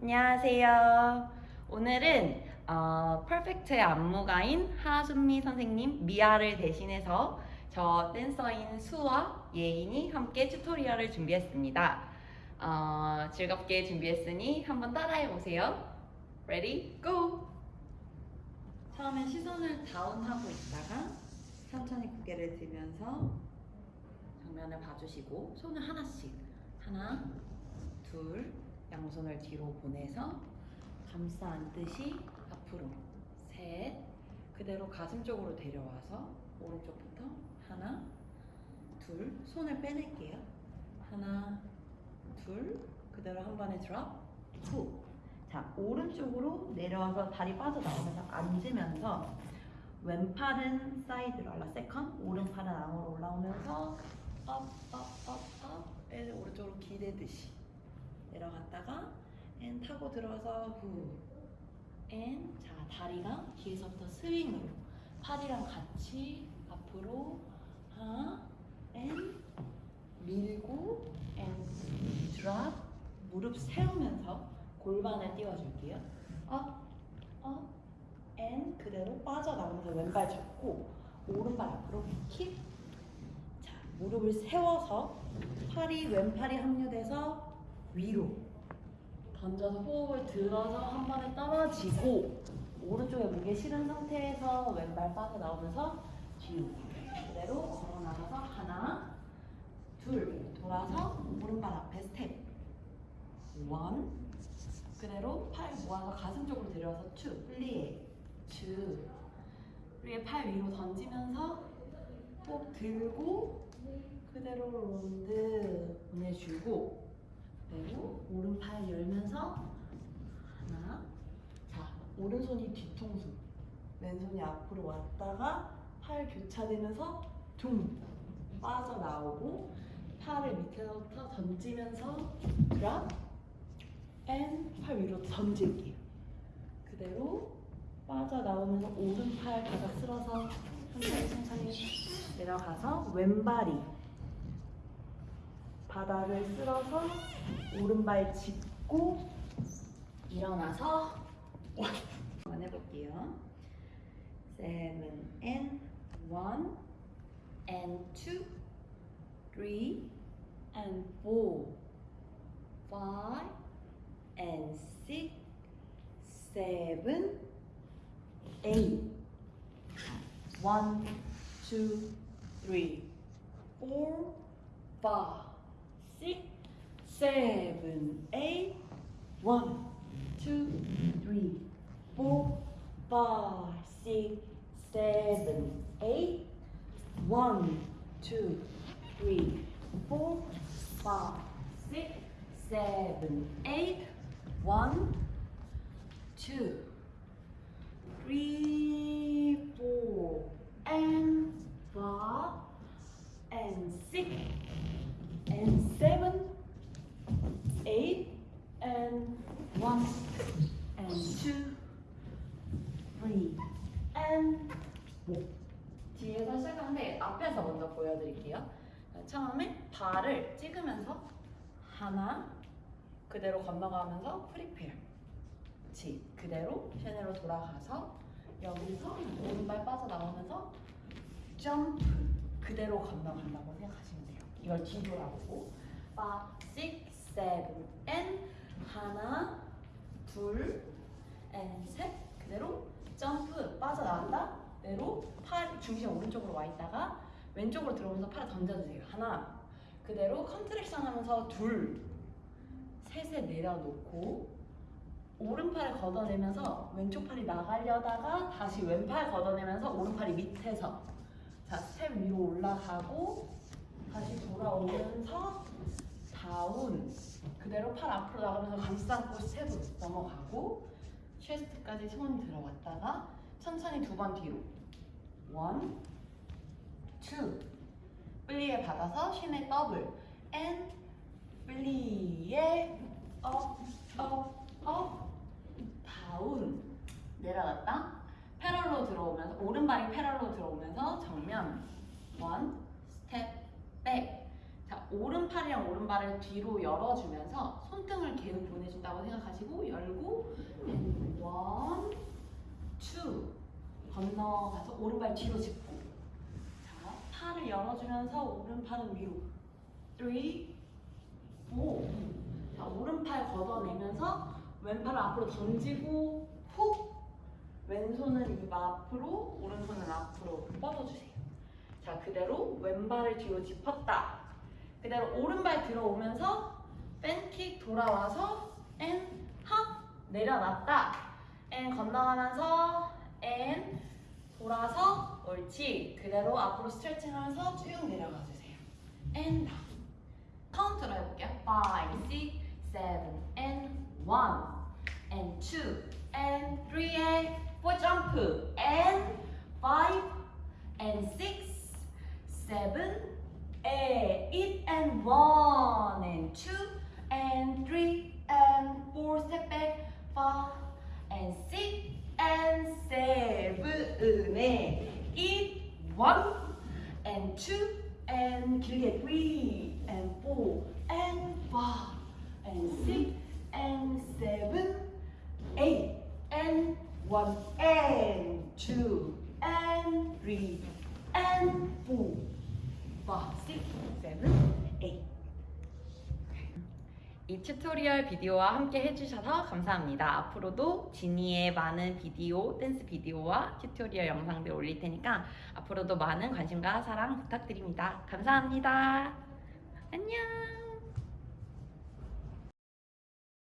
안녕하세요. 오늘은 어, 퍼펙트의 안무가인 하순미 선생님 미아를 대신해서 저 댄서인 수와 예인이 함께 튜토리얼을 준비했습니다. 어, 즐겁게 준비했으니 한번 따라해 보세요. Ready? Go! 처음엔 시선을 다운하고 있다가 천천히 고개를 들면서 정면을 봐주시고 손을 하나씩 하나, 둘, 양손을 뒤로 보내서 감싸 안듯이 앞으로. 셋. 그대로 가슴 쪽으로 데려와서 오른쪽부터 하나 둘. 손을 빼낼게요. 하나 둘. 그대로 한 번에 drop. 후 자 오른쪽으로 내려와서 다리 빠져나오면서 앉으면서 왼팔은 사이드로 올라. second. 오른팔은 안으로 올라오면서 up up up up. 오른쪽으로 기대듯이 내려갔다가 and 타고 들어서 후. and. 자, 다리가 뒤에서부터 스윙으로 팔이랑 같이 앞으로 하나 and 밀고 and drop 무릎 세우면서 골반을 띄워줄게요. up, up, and 그대로 빠져나오면서 왼발 잡고 오른발 앞으로 킥. 자, 무릎을 세워서 팔이 왼팔이 합류돼서 위로. 던져서 호흡을 들어서 한 번에 떨어지고 오른쪽에 무게 실은 상태에서 왼발 빠져나오면서 뒤로 그대로 걸어 나가서 하나 둘 돌아서 오른발 앞에 스텝. one 그대로 팔 모아서 가슴 쪽으로 데려와서 two plié two 그리고 팔 위로 던지면서 꼭 들고 그대로 rond 보내주고 그리고 오른팔 열면서 하나. 자 오른손이 뒤통수. 왼손이 앞으로 왔다가 팔 교차되면서 둥 빠져나오고 팔을 밑에서부터 던지면서 drop 앤팔 위로 던질게요. 그대로 빠져나오면서 오른팔 바닥 쓸어서 천천히 천천히 내려가서 왼발이 바닥을 쓸어서 오른발 짚고 일어나서 한번 해볼게요. Seven and one and two, three and four, five and six, seven, eight. One, two, seven, eight. One, two, three, four, five, six, seven, eight. One, two, three, four, five, six, seven, eight. One, two, three, four, and five, and six, and four. 뒤에서 시작하는데 앞에서 먼저 보여드릴게요. 자, 처음에 발을 찍으면서 하나 그대로 건너가면서 프리페어. 지 그대로 샤넬로 돌아가서 여기서 오른발 빠져나오면서 점프 그대로 건너간다고 생각하시면 돼요. 이걸 뒤돌아보고 5, 6, 7, and 하나, 둘, and 셋 그대로 점프 빠져나간다? 그대로 팔 중심 오른쪽으로 와 있다가 왼쪽으로 들어오면서 팔을 던져주세요. 하나. 그대로 contraction 하면서 둘. 셋에 내려놓고 오른팔을 걷어내면서 왼쪽 팔이 나가려다가 다시 왼팔 걷어내면서 오른팔이 밑에서 자 스텝 위로 올라가고 다시 돌아오면서 down. 그대로 팔 앞으로 나가면서 감싸고 스텝으로 넘어가고 chassé까지 손 들어왔다가 천천히 두 번 뒤로. one, two. plié 받아서 chaînés double. and plié up, up, up down. 내려갔다. parallel로 들어오면서 오른발이 parallel로 들어오면서 정면. one step back 자, 오른팔이랑 오른발을 뒤로 열어주면서 손 손등을 계속 보내준다고 생각하시고 열고 one, two 건너가서 오른발 뒤로 짚고. 자 팔을 열어주면서 오른팔은 위로. three, four. 자 오른팔 걷어내면서 왼팔을 앞으로 던지고 훅 왼손은 입 앞으로 오른손은 앞으로 뻗어주세요. 자 그대로 왼발을 뒤로 짚었다 그대로 오른발 들어오면서 fan kick 돌아와서 and 하 내려놨다. 앤 건너가면서 앤 돌아서 옳지. 그대로 앞으로 스트레칭하면서 쭉 내려가 주세요. and down 카운트로 해볼게요. 5, 6, 7, and 1 and 2 and 3 and 4 점프 and 5 and 6 7 8 and 1 and 2 and 3 and 4 step back 5 and 6 and 7 8 1 and 2 and 길게 3 and 4 and 5 and 6 and 7 8 and 1 and 2 and 3 and 4 5 6 7 8 이 튜토리얼 비디오와 함께 해주셔서 감사합니다. 앞으로도 지니의 많은 비디오, 댄스 비디오와 튜토리얼 영상들 올릴 테니까 앞으로도 많은 관심과 사랑 부탁드립니다. 감사합니다. 안녕!